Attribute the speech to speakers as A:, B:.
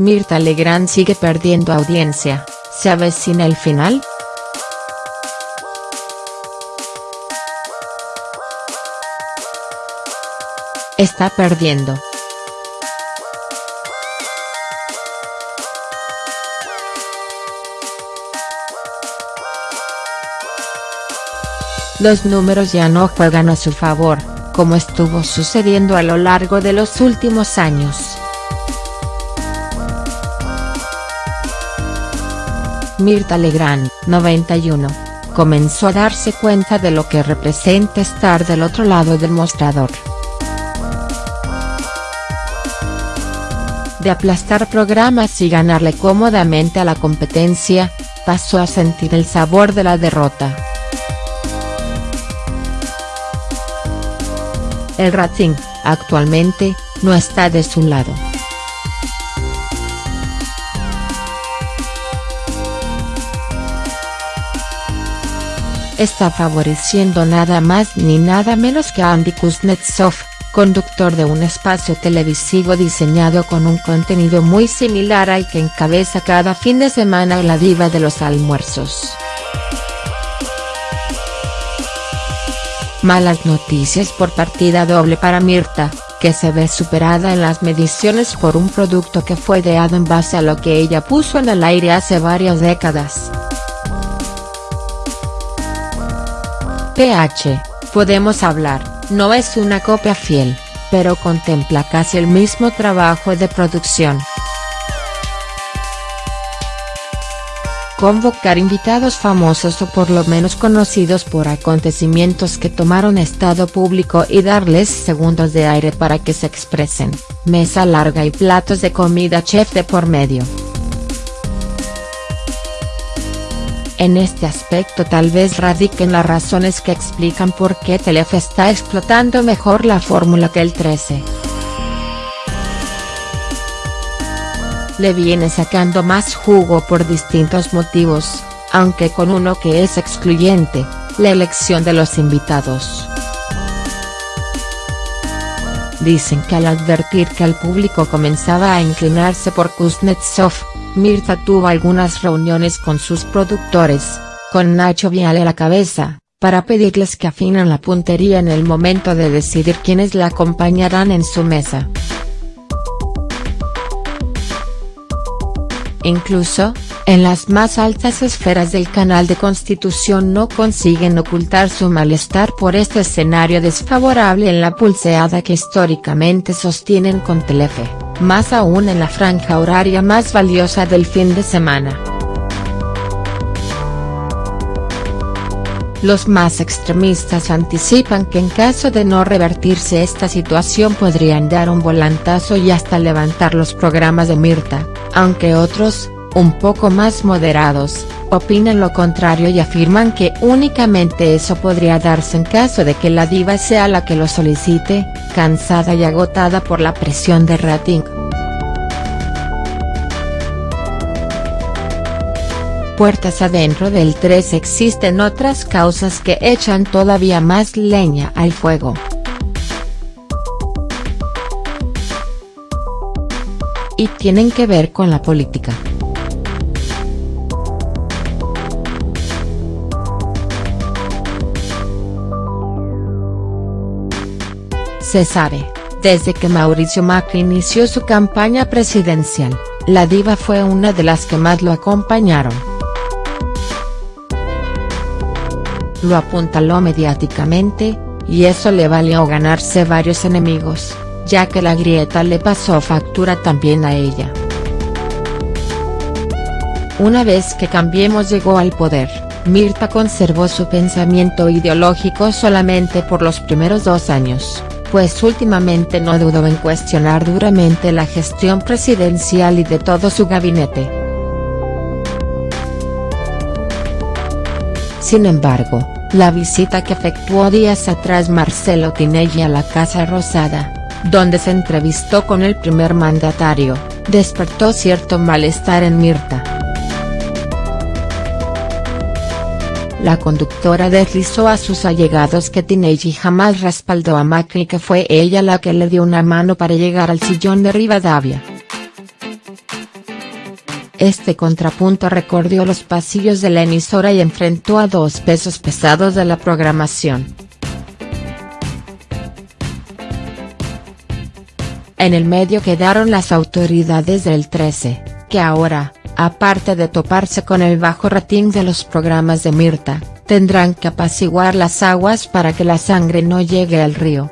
A: Mirta Legrand sigue perdiendo audiencia, ¿se avecina el final?. Está perdiendo. Los números ya no juegan a su favor, como estuvo sucediendo a lo largo de los últimos años. Mirta Legrand, 91, comenzó a darse cuenta de lo que representa estar del otro lado del mostrador. De aplastar programas y ganarle cómodamente a la competencia, pasó a sentir el sabor de la derrota. El rating, actualmente, no está de su lado. Está favoreciendo nada más ni nada menos que Andy Kuznetsov, conductor de un espacio televisivo diseñado con un contenido muy similar al que encabeza cada fin de semana la diva de los almuerzos. Malas noticias por partida doble para Mirta, que se ve superada en las mediciones por un producto que fue ideado en base a lo que ella puso en el aire hace varias décadas. PH, Podemos Hablar, no es una copia fiel, pero contempla casi el mismo trabajo de producción. Convocar invitados famosos o por lo menos conocidos por acontecimientos que tomaron estado público y darles segundos de aire para que se expresen, mesa larga y platos de comida chef de por medio. En este aspecto tal vez radiquen las razones que explican por qué Telefe está explotando mejor la fórmula que el 13. Le viene sacando más jugo por distintos motivos, aunque con uno que es excluyente, la elección de los invitados. Dicen que al advertir que el público comenzaba a inclinarse por Kuznetsov, Mirta tuvo algunas reuniones con sus productores, con Nacho Viale a la cabeza, para pedirles que afinan la puntería en el momento de decidir quiénes la acompañarán en su mesa. Incluso, en las más altas esferas del canal de Constitución no consiguen ocultar su malestar por este escenario desfavorable en la pulseada que históricamente sostienen con Telefe más aún en la franja horaria más valiosa del fin de semana. Los más extremistas anticipan que en caso de no revertirse esta situación podrían dar un volantazo y hasta levantar los programas de Mirta, aunque otros, un poco más moderados, opinan lo contrario y afirman que únicamente eso podría darse en caso de que la diva sea la que lo solicite, cansada y agotada por la presión de rating. Puertas adentro del 3 existen otras causas que echan todavía más leña al fuego. Y tienen que ver con la política. Se sabe, desde que Mauricio Macri inició su campaña presidencial, la diva fue una de las que más lo acompañaron. Lo apuntaló mediáticamente, y eso le valió ganarse varios enemigos, ya que la grieta le pasó factura también a ella. Una vez que Cambiemos llegó al poder, Mirta conservó su pensamiento ideológico solamente por los primeros dos años pues últimamente no dudó en cuestionar duramente la gestión presidencial y de todo su gabinete. Sin embargo, la visita que efectuó días atrás Marcelo Tinelli a la Casa Rosada, donde se entrevistó con el primer mandatario, despertó cierto malestar en Mirta. La conductora deslizó a sus allegados que Tinelli jamás respaldó a Macri que fue ella la que le dio una mano para llegar al sillón de Rivadavia. este contrapunto recorrió los pasillos de la emisora y enfrentó a dos pesos pesados de la programación. En el medio quedaron las autoridades del 13, que ahora, aparte de toparse con el bajo rating de los programas de Mirta, tendrán que apaciguar las aguas para que la sangre no llegue al río.